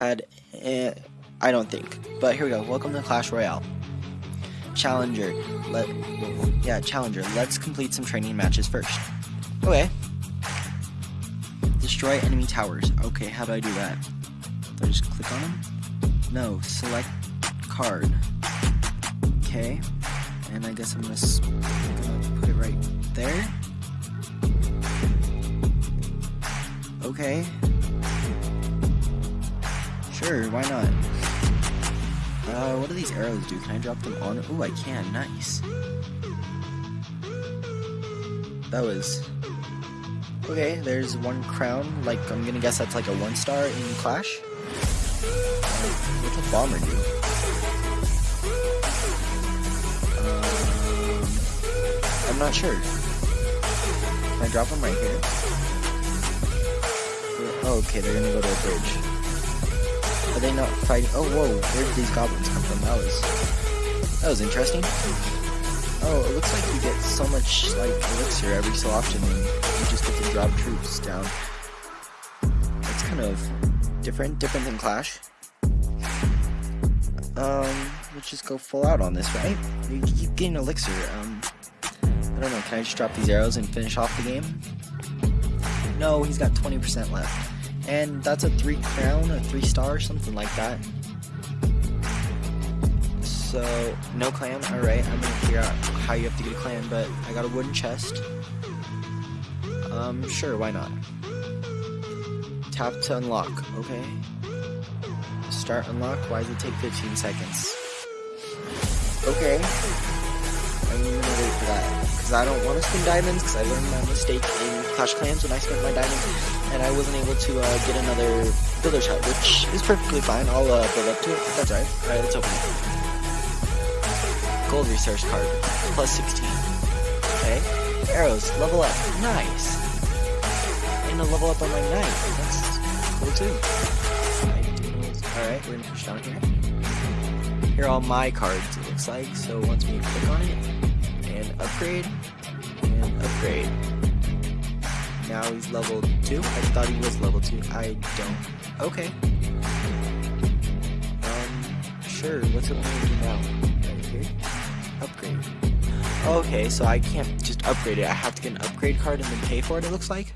Had, eh, I don't think. But here we go. Welcome to Clash Royale. Challenger. Let yeah, Challenger. Let's complete some training matches first. Okay. Destroy enemy towers. Okay, how do I do that? Do I just click on them? No, select card. Okay. And I guess I'm gonna, put it right there. Okay. Sure, why not? Uh, what do these arrows do? Can I drop them on? Oh, I can. Nice. That was... Okay, there's one crown. Like, I'm gonna guess that's like a one star in Clash. What's a bomber do? Um, I'm not sure. Can I drop them right here? Oh, okay, they're gonna go to a bridge. Are they not fighting? Oh, whoa, where did these goblins come from? That was, that was interesting. Oh, it looks like you get so much, like, elixir every so often and you just get to drop troops down. That's kind of different, different than Clash. Um, let's just go full out on this, right? You keep getting elixir, um, I don't know, can I just drop these arrows and finish off the game? No, he's got 20% left. And that's a 3 crown, a 3 star, something like that. So, no clan, alright, I'm gonna figure out how you have to get a clan, but I got a wooden chest. Um, sure, why not? Tap to unlock, okay. Start unlock, why does it take 15 seconds? Okay. I'm gonna wait for that, because I don't want to spend diamonds, because I learned my mistake in Clash Clans when I spent my diamonds and I wasn't able to uh, get another builder's hut, which is perfectly fine. I'll uh, build up to it. That's alright. Alright, let's open it. Gold resource card, plus 16. Okay. Arrows, level up. Nice. And a level up on my knight. That's cool too. Alright, we're gonna push down here. Here are all my cards, it looks like. So once we click on it, and upgrade, and upgrade. Now he's level 2? I thought he was level 2. I don't. Okay. Um, sure. What's it want to do now? Here? Upgrade. Okay, so I can't just upgrade it. I have to get an upgrade card and then pay for it, it looks like?